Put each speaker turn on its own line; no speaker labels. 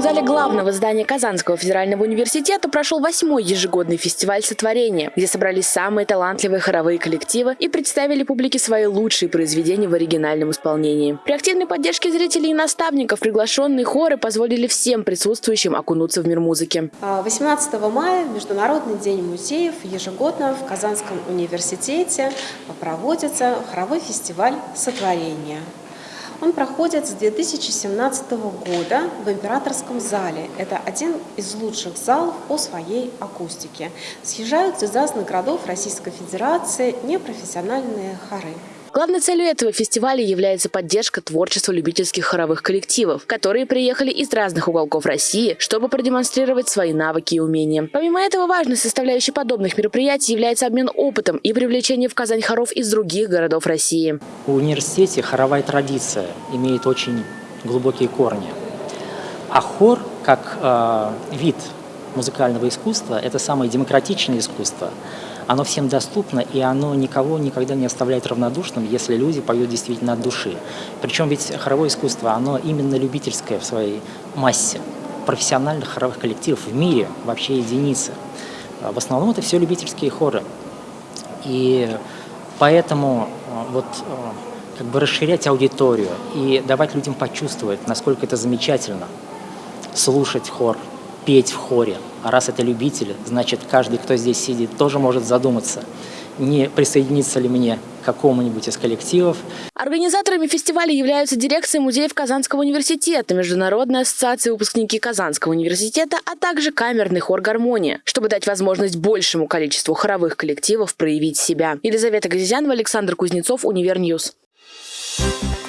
зале главного здания Казанского федерального университета прошел восьмой ежегодный фестиваль сотворения, где собрались самые талантливые хоровые коллективы и представили публике свои лучшие произведения в оригинальном исполнении. При активной поддержке зрителей и наставников приглашенные хоры позволили всем присутствующим окунуться в мир музыки.
18 а, мая Международный день музеев ежегодно в Казанском университете проводится хоровой фестиваль сотворения. Он проходит с 2017 года в Императорском зале. Это один из лучших залов по своей акустике. Съезжаются из разных городов Российской Федерации непрофессиональные хоры.
Главной целью этого фестиваля является поддержка творчества любительских хоровых коллективов, которые приехали из разных уголков России, чтобы продемонстрировать свои навыки и умения. Помимо этого, важной составляющей подобных мероприятий является обмен опытом и привлечение в Казань хоров из других городов России.
В университете хоровая традиция имеет очень глубокие корни. А хор, как э, вид музыкального искусства, это самое демократичное искусство – оно всем доступно, и оно никого никогда не оставляет равнодушным, если люди поют действительно от души. Причем ведь хоровое искусство, оно именно любительское в своей массе. Профессиональных хоровых коллективов в мире вообще единицы. В основном это все любительские хоры. И поэтому э, вот э, как бы расширять аудиторию и давать людям почувствовать, насколько это замечательно слушать хор, петь в хоре. А раз это любители, значит, каждый, кто здесь сидит, тоже может задуматься, не присоединиться ли мне к какому-нибудь из коллективов.
Организаторами фестиваля являются дирекция музеев Казанского университета, Международная ассоциация выпускники Казанского университета, а также камерный хор «Гармония», чтобы дать возможность большему количеству хоровых коллективов проявить себя. Елизавета Газизянова, Александр Кузнецов, Univer News. Thank you